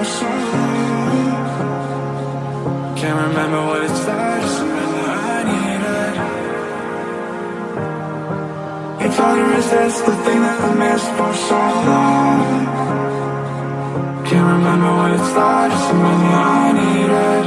for so Can't remember what it's like, just remember I need it It's hard to resist the thing that I missed for so long. Can't remember what it's like, just remember I need it